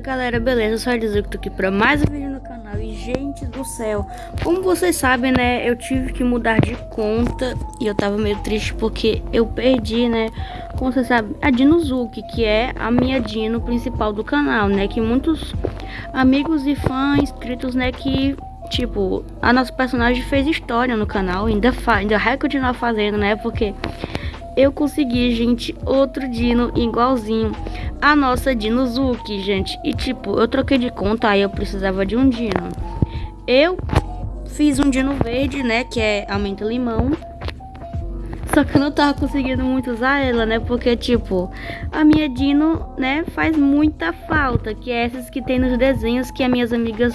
galera, beleza? Eu sou que tô aqui pra mais um vídeo no canal. E gente do céu, como vocês sabem, né Eu tive que mudar de conta E eu tava meio triste porque eu perdi, né Como vocês sabem, a Dinozuki Que é a minha Dino principal do canal, né? Que muitos amigos e fãs inscritos, né Que Tipo, a nossa personagem fez história no canal Ainda, faz, ainda vai continuar fazendo, né? Porque eu consegui, gente, outro Dino igualzinho a nossa Dinozuki, gente. E tipo, eu troquei de conta, aí eu precisava de um Dino. Eu fiz um Dino verde, né, que é a menta limão. Só que eu não tava conseguindo muito usar ela, né? Porque, tipo, a minha Dino, né, faz muita falta. Que é essas que tem nos desenhos que as minhas amigas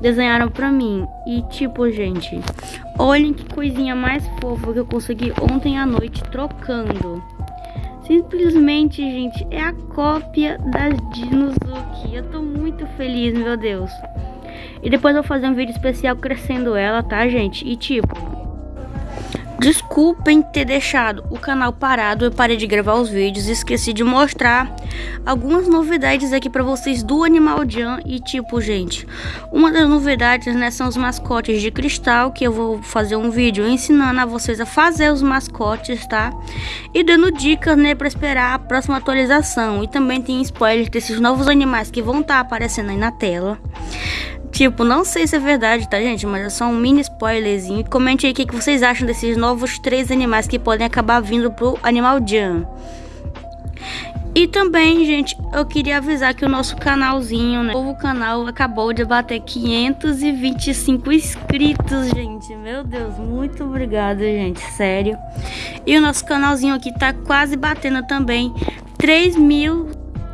desenharam pra mim. E, tipo, gente, olhem que coisinha mais fofa que eu consegui ontem à noite trocando. Simplesmente, gente, é a cópia das Dinozuki. Eu tô muito feliz, meu Deus. E depois eu vou fazer um vídeo especial crescendo ela, tá, gente? E tipo... Desculpem ter deixado o canal parado, eu parei de gravar os vídeos e esqueci de mostrar algumas novidades aqui para vocês do Animal Jam e tipo, gente, uma das novidades, né, são os mascotes de cristal, que eu vou fazer um vídeo ensinando a vocês a fazer os mascotes, tá? E dando dicas, né, para esperar a próxima atualização. E também tem spoilers desses novos animais que vão estar tá aparecendo aí na tela. Tipo, não sei se é verdade, tá, gente? Mas é só um mini spoilerzinho. Comente aí o que, que vocês acham desses novos três animais que podem acabar vindo pro Animal Jam. E também, gente, eu queria avisar que o nosso canalzinho, né? O novo canal acabou de bater 525 inscritos, gente. Meu Deus, muito obrigada, gente, sério. E o nosso canalzinho aqui tá quase batendo também 3 mil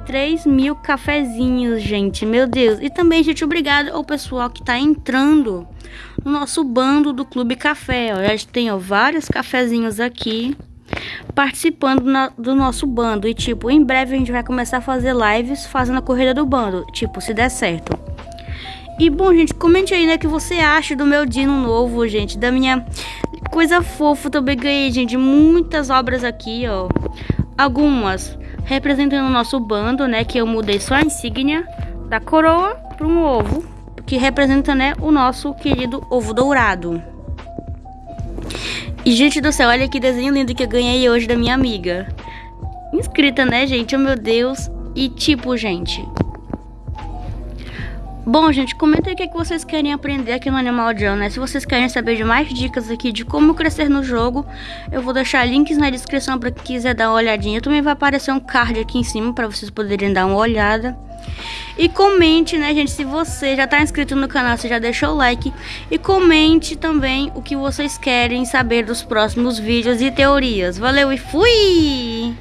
3 mil cafezinhos, gente. Meu Deus. E também, gente, obrigado ao pessoal que tá entrando no nosso bando do Clube Café. Ó. Já tem ó, vários cafezinhos aqui participando na, do nosso bando. E, tipo, em breve a gente vai começar a fazer lives fazendo a corrida do bando. Tipo, se der certo. E, bom, gente, comente aí, né, o que você acha do meu Dino novo, gente. Da minha coisa fofa. Também ganhei, gente, muitas obras aqui, ó. Algumas representando o nosso bando, né? Que eu mudei só a insígnia da coroa para um ovo, que representa, né, o nosso querido ovo dourado. E, gente do céu, olha que desenho lindo que eu ganhei hoje da minha amiga. Inscrita, né, gente? Oh, meu Deus. E, tipo, gente, Bom, gente, comenta aí o que, é que vocês querem aprender aqui no Animal Jam, né? Se vocês querem saber de mais dicas aqui de como crescer no jogo, eu vou deixar links na descrição para quem quiser dar uma olhadinha. Também vai aparecer um card aqui em cima para vocês poderem dar uma olhada. E comente, né, gente, se você já está inscrito no canal, você já deixou o like. E comente também o que vocês querem saber dos próximos vídeos e teorias. Valeu e fui!